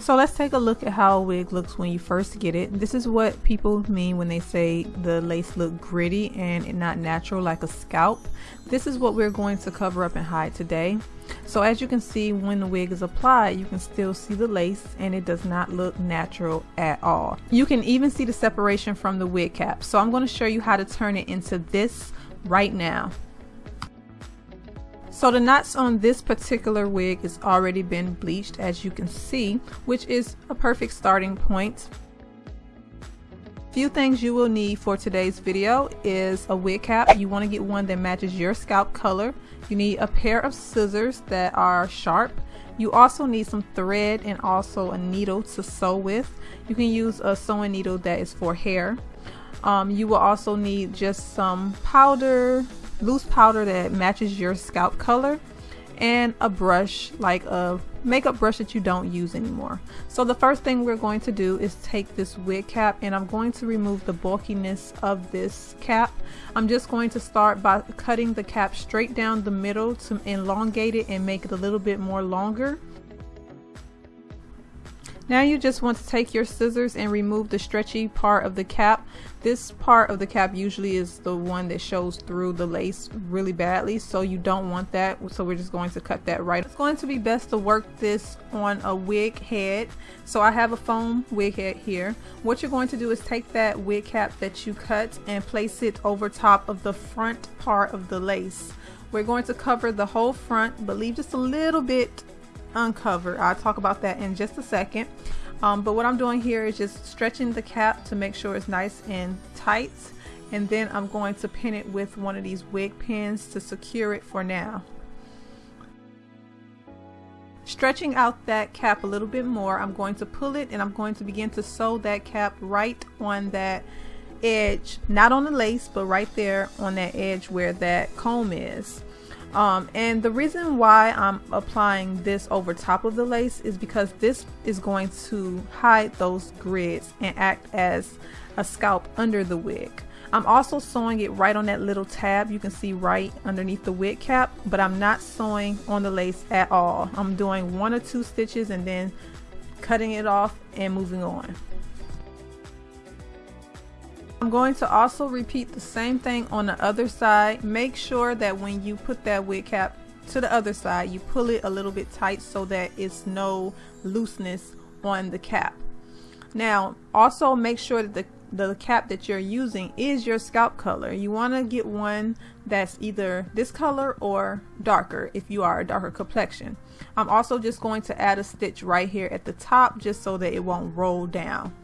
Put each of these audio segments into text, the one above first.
So let's take a look at how a wig looks when you first get it. This is what people mean when they say the lace look gritty and not natural like a scalp. This is what we're going to cover up and hide today. So as you can see when the wig is applied you can still see the lace and it does not look natural at all. You can even see the separation from the wig cap. So I'm going to show you how to turn it into this right now. So the knots on this particular wig is already been bleached as you can see, which is a perfect starting point. Few things you will need for today's video is a wig cap. You want to get one that matches your scalp color. You need a pair of scissors that are sharp. You also need some thread and also a needle to sew with. You can use a sewing needle that is for hair. Um, you will also need just some powder, loose powder that matches your scalp color and a brush like a makeup brush that you don't use anymore. So the first thing we're going to do is take this wig cap and I'm going to remove the bulkiness of this cap. I'm just going to start by cutting the cap straight down the middle to elongate it and make it a little bit more longer. Now you just want to take your scissors and remove the stretchy part of the cap. This part of the cap usually is the one that shows through the lace really badly so you don't want that so we're just going to cut that right. It's going to be best to work this on a wig head. So I have a foam wig head here. What you're going to do is take that wig cap that you cut and place it over top of the front part of the lace. We're going to cover the whole front but leave just a little bit uncovered. I'll talk about that in just a second. Um, but what I'm doing here is just stretching the cap to make sure it's nice and tight. And then I'm going to pin it with one of these wig pins to secure it for now. Stretching out that cap a little bit more, I'm going to pull it and I'm going to begin to sew that cap right on that edge, not on the lace, but right there on that edge where that comb is. Um, and the reason why I'm applying this over top of the lace is because this is going to hide those grids and act as a scalp under the wig. I'm also sewing it right on that little tab you can see right underneath the wig cap but I'm not sewing on the lace at all. I'm doing one or two stitches and then cutting it off and moving on. I'm going to also repeat the same thing on the other side. Make sure that when you put that wig cap to the other side, you pull it a little bit tight so that it's no looseness on the cap. Now, also make sure that the the cap that you're using is your scalp color. You want to get one that's either this color or darker if you are a darker complexion. I'm also just going to add a stitch right here at the top just so that it won't roll down.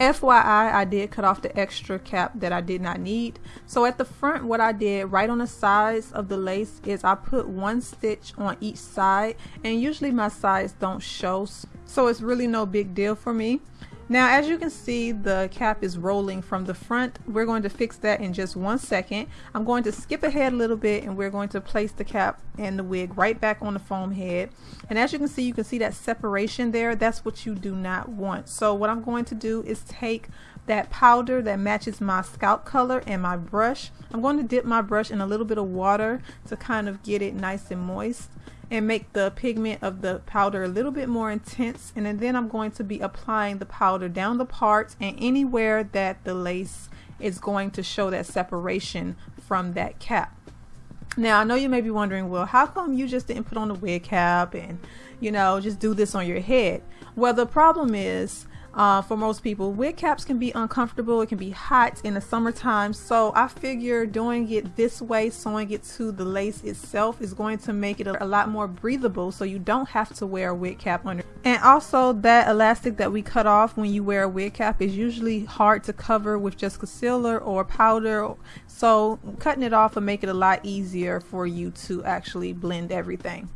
FYI, I did cut off the extra cap that I did not need. So at the front, what I did right on the sides of the lace is I put one stitch on each side and usually my sides don't show. So it's really no big deal for me. Now as you can see the cap is rolling from the front. We're going to fix that in just one second. I'm going to skip ahead a little bit and we're going to place the cap and the wig right back on the foam head. And as you can see you can see that separation there. That's what you do not want. So what I'm going to do is take that powder that matches my scalp color and my brush. I'm going to dip my brush in a little bit of water to kind of get it nice and moist and make the pigment of the powder a little bit more intense and then I'm going to be applying the powder down the parts and anywhere that the lace is going to show that separation from that cap. Now I know you may be wondering well how come you just didn't put on the wig cap and you know just do this on your head well the problem is uh, for most people. Wig caps can be uncomfortable. It can be hot in the summertime. So I figure doing it this way, sewing it to the lace itself is going to make it a, lot more breathable so you don't have to wear a wig cap under. And also that elastic that we cut off when you wear a wig cap is usually hard to cover with just concealer or powder. So cutting it off will make it a lot easier for you to actually blend everything.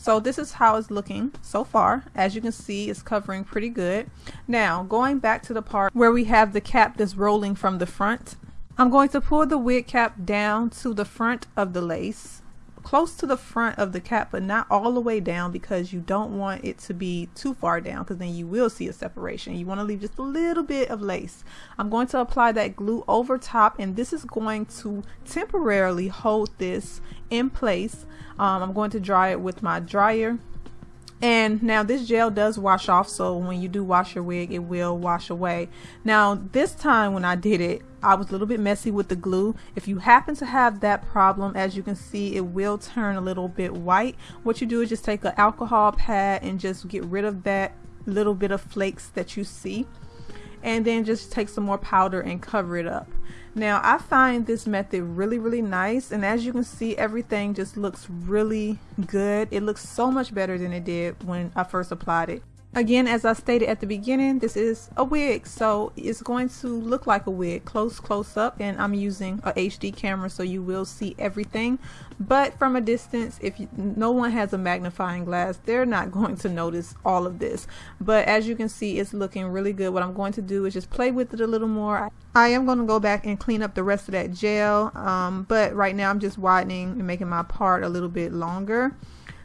So this is how it's looking so far. As you can see, it's covering pretty good. Now, going back to the part where we have the cap that's rolling from the front, I'm going to pull the wig cap down to the front of the lace close to the front of the cap but not all the way down because you don't want it to be too far down because then you will see a separation. You want to leave just a little bit of lace. I'm going to apply that glue over top and this is going to temporarily hold this in place. Um, I'm going to dry it with my dryer and now this gel does wash off so when you do wash your wig it will wash away. Now this time when I did it I was a little bit messy with the glue. If you happen to have that problem as you can see it will turn a little bit white. What you do is just take an alcohol pad and just get rid of that little bit of flakes that you see and then just take some more powder and cover it up. Now I find this method really really nice and as you can see everything just looks really good. It looks so much better than it did when I first applied it Again, as I stated at the beginning, this is a wig, so it's going to look like a wig, close, close up, and I'm using a HD camera, so you will see everything. But from a distance, if you, no one has a magnifying glass, they're not going to notice all of this. But as you can see, it's looking really good. What I'm going to do is just play with it a little more. I am going to go back and clean up the rest of that gel, um, but right now I'm just widening and making my part a little bit longer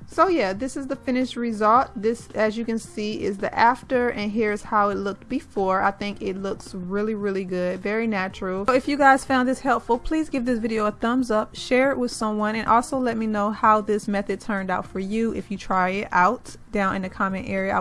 so yeah this is the finished result. This as you can see is the after and here's how it looked before. I think it looks really really good very natural. So if you guys found this helpful please give this video a thumbs up share it with someone and also let me know how this method turned out for you if you try it out down in the comment area